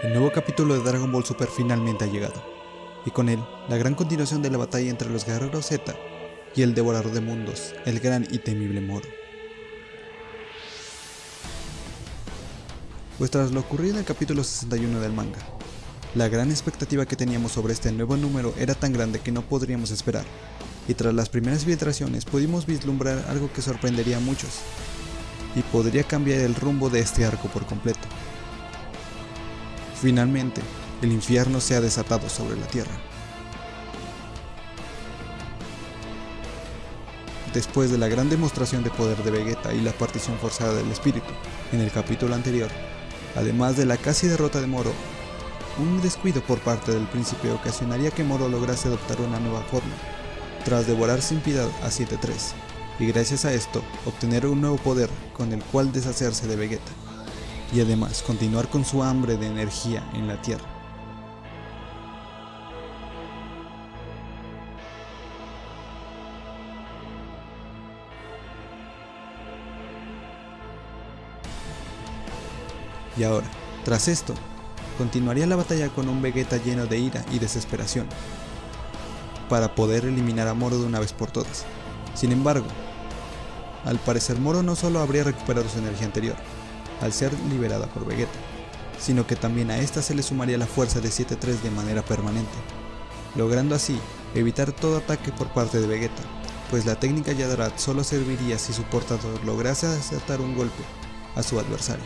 El nuevo capítulo de Dragon Ball Super finalmente ha llegado, y con él, la gran continuación de la batalla entre los guerreros Z y el devorador de mundos, el gran y temible Moro. Pues tras lo ocurrido en el capítulo 61 del manga, la gran expectativa que teníamos sobre este nuevo número era tan grande que no podríamos esperar, y tras las primeras filtraciones pudimos vislumbrar algo que sorprendería a muchos, y podría cambiar el rumbo de este arco por completo. Finalmente, el infierno se ha desatado sobre la tierra. Después de la gran demostración de poder de Vegeta y la partición forzada del espíritu en el capítulo anterior, además de la casi derrota de Moro, un descuido por parte del príncipe ocasionaría que Moro lograse adoptar una nueva forma, tras devorar sin piedad a 7-3, y gracias a esto obtener un nuevo poder con el cual deshacerse de Vegeta y además continuar con su hambre de energía en la Tierra. Y ahora, tras esto, continuaría la batalla con un Vegeta lleno de ira y desesperación, para poder eliminar a Moro de una vez por todas. Sin embargo, al parecer Moro no solo habría recuperado su energía anterior, al ser liberada por Vegeta, sino que también a esta se le sumaría la fuerza de 7-3 de manera permanente, logrando así evitar todo ataque por parte de Vegeta, pues la técnica Yadarat solo serviría si su portador lograse acertar un golpe a su adversario.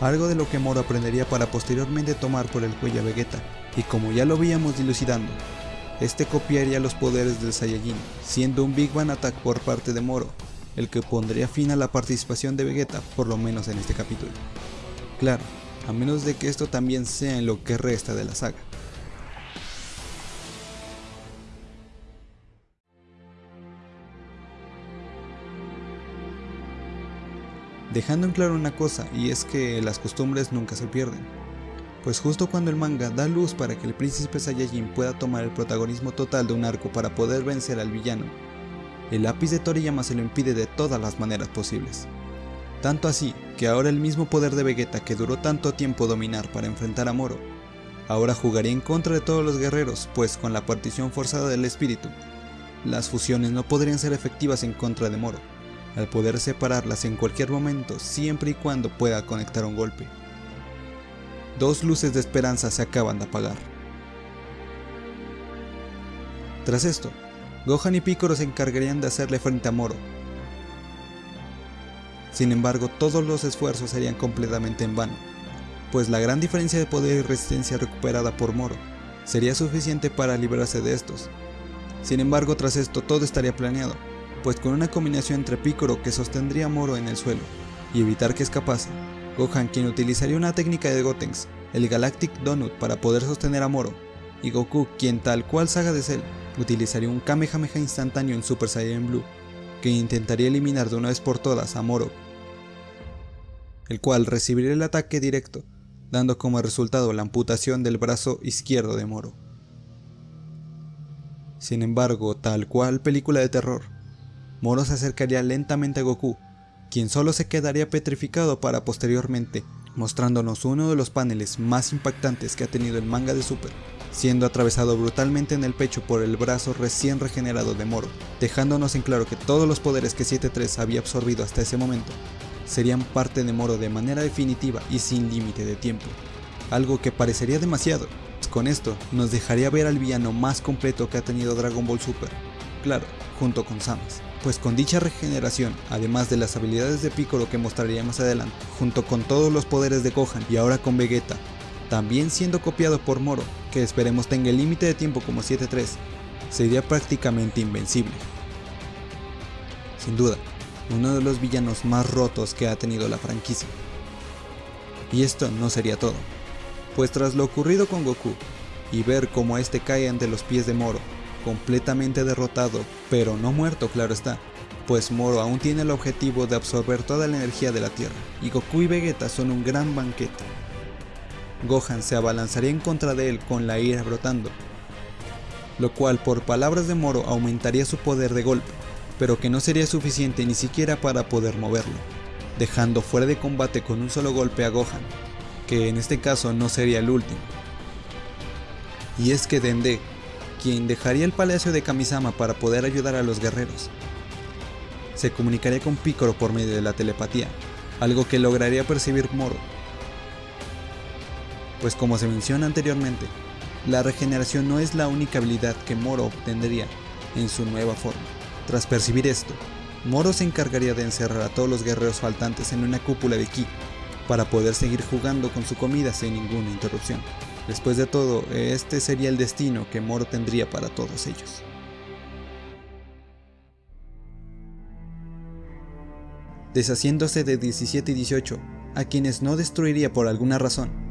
Algo de lo que Moro aprendería para posteriormente tomar por el cuello a Vegeta, y como ya lo veíamos dilucidando, este copiaría los poderes del Saiyajin, siendo un Big Bang Attack por parte de Moro, el que pondría fin a la participación de Vegeta, por lo menos en este capítulo. Claro, a menos de que esto también sea en lo que resta de la saga. Dejando en claro una cosa, y es que las costumbres nunca se pierden. Pues justo cuando el manga da luz para que el príncipe Saiyajin pueda tomar el protagonismo total de un arco para poder vencer al villano, el lápiz de Toriyama se lo impide de todas las maneras posibles. Tanto así que ahora el mismo poder de Vegeta que duró tanto tiempo dominar para enfrentar a Moro, ahora jugaría en contra de todos los guerreros, pues con la partición forzada del espíritu, las fusiones no podrían ser efectivas en contra de Moro, al poder separarlas en cualquier momento siempre y cuando pueda conectar un golpe. Dos luces de esperanza se acaban de apagar. Tras esto, Gohan y Piccolo se encargarían de hacerle frente a Moro. Sin embargo, todos los esfuerzos serían completamente en vano, pues la gran diferencia de poder y resistencia recuperada por Moro sería suficiente para librarse de estos. Sin embargo, tras esto todo estaría planeado, pues con una combinación entre Piccolo que sostendría a Moro en el suelo y evitar que escapase, Gohan quien utilizaría una técnica de Gotenks, el Galactic Donut para poder sostener a Moro, y Goku quien tal cual Saga de Cell utilizaría un Kamehameha instantáneo en Super Saiyan Blue, que intentaría eliminar de una vez por todas a Moro, el cual recibiría el ataque directo, dando como resultado la amputación del brazo izquierdo de Moro. Sin embargo, tal cual película de terror, Moro se acercaría lentamente a Goku, quien solo se quedaría petrificado para posteriormente mostrándonos uno de los paneles más impactantes que ha tenido el manga de Super, siendo atravesado brutalmente en el pecho por el brazo recién regenerado de Moro, dejándonos en claro que todos los poderes que 7-3 había absorbido hasta ese momento serían parte de Moro de manera definitiva y sin límite de tiempo. Algo que parecería demasiado, pues con esto nos dejaría ver al villano más completo que ha tenido Dragon Ball Super, claro, junto con Samus. Pues con dicha regeneración, además de las habilidades de Piccolo que mostraría más adelante, junto con todos los poderes de Gohan y ahora con Vegeta, también siendo copiado por Moro, que esperemos tenga el límite de tiempo como 7-3, sería prácticamente invencible. Sin duda, uno de los villanos más rotos que ha tenido la franquicia. Y esto no sería todo, pues tras lo ocurrido con Goku, y ver cómo este cae ante los pies de Moro, completamente derrotado, pero no muerto claro está, pues Moro aún tiene el objetivo de absorber toda la energía de la Tierra, y Goku y Vegeta son un gran banquete, Gohan se abalanzaría en contra de él con la ira brotando, lo cual por palabras de Moro aumentaría su poder de golpe, pero que no sería suficiente ni siquiera para poder moverlo, dejando fuera de combate con un solo golpe a Gohan, que en este caso no sería el último. Y es que Dende, quien dejaría el palacio de Kamisama para poder ayudar a los guerreros, se comunicaría con Piccolo por medio de la telepatía, algo que lograría percibir Moro. Pues como se menciona anteriormente, la regeneración no es la única habilidad que Moro obtendría en su nueva forma. Tras percibir esto, Moro se encargaría de encerrar a todos los guerreros faltantes en una cúpula de ki para poder seguir jugando con su comida sin ninguna interrupción. Después de todo, este sería el destino que Moro tendría para todos ellos. Deshaciéndose de 17 y 18, a quienes no destruiría por alguna razón,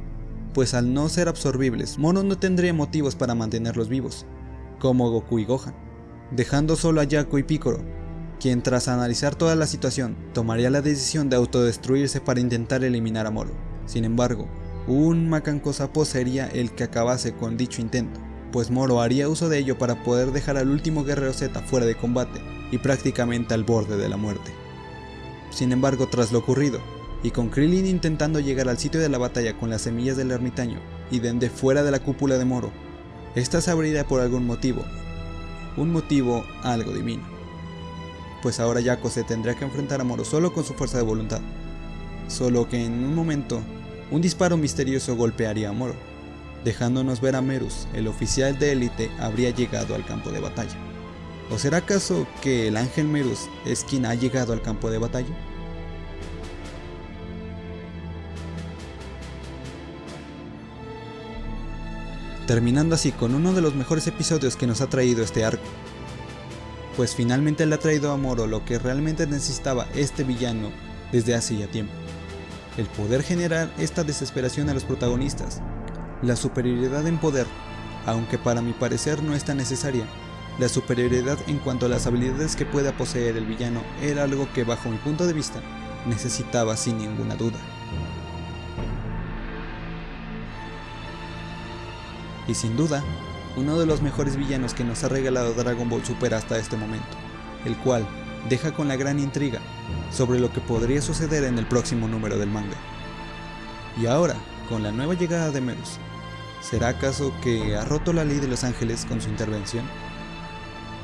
pues al no ser absorbibles, Moro no tendría motivos para mantenerlos vivos, como Goku y Gohan, dejando solo a Yaku y Piccolo, quien tras analizar toda la situación, tomaría la decisión de autodestruirse para intentar eliminar a Moro. Sin embargo, un Macanco Sapo sería el que acabase con dicho intento, pues Moro haría uso de ello para poder dejar al último guerrero Z fuera de combate y prácticamente al borde de la muerte. Sin embargo, tras lo ocurrido, y con Krillin intentando llegar al sitio de la batalla con las semillas del ermitaño y Dende fuera de la cúpula de Moro, esta se abriría por algún motivo, un motivo algo divino. Pues ahora Yako se tendrá que enfrentar a Moro solo con su fuerza de voluntad, solo que en un momento, un disparo misterioso golpearía a Moro, dejándonos ver a Merus, el oficial de élite, habría llegado al campo de batalla. ¿O será acaso que el ángel Merus es quien ha llegado al campo de batalla? Terminando así con uno de los mejores episodios que nos ha traído este arco. Pues finalmente le ha traído a Moro lo que realmente necesitaba este villano desde hace ya tiempo. El poder generar esta desesperación a los protagonistas. La superioridad en poder, aunque para mi parecer no es tan necesaria, la superioridad en cuanto a las habilidades que pueda poseer el villano era algo que bajo mi punto de vista necesitaba sin ninguna duda. Y sin duda, uno de los mejores villanos que nos ha regalado Dragon Ball Super hasta este momento, el cual deja con la gran intriga sobre lo que podría suceder en el próximo número del manga. Y ahora, con la nueva llegada de Merus, ¿será acaso que ha roto la ley de los ángeles con su intervención?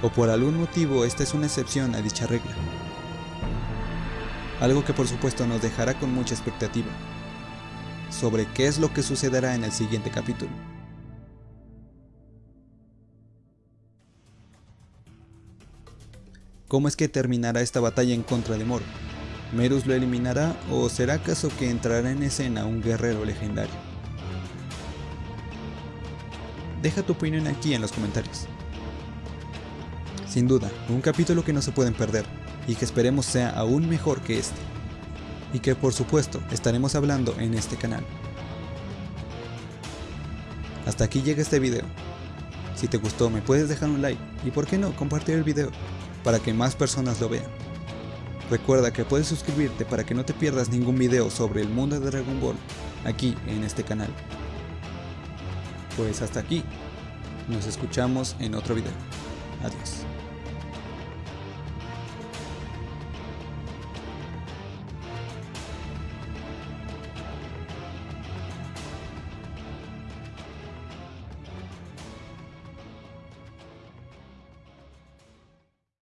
o por algún motivo esta es una excepción a dicha regla. Algo que por supuesto nos dejará con mucha expectativa sobre qué es lo que sucederá en el siguiente capítulo. ¿Cómo es que terminará esta batalla en contra de Moro? ¿Merus lo eliminará o será acaso que entrará en escena un guerrero legendario? Deja tu opinión aquí en los comentarios. Sin duda, un capítulo que no se pueden perder y que esperemos sea aún mejor que este. Y que por supuesto estaremos hablando en este canal. Hasta aquí llega este video. Si te gustó me puedes dejar un like y por qué no compartir el video para que más personas lo vean. Recuerda que puedes suscribirte para que no te pierdas ningún video sobre el mundo de Dragon Ball aquí en este canal. Pues hasta aquí, nos escuchamos en otro video. Adiós.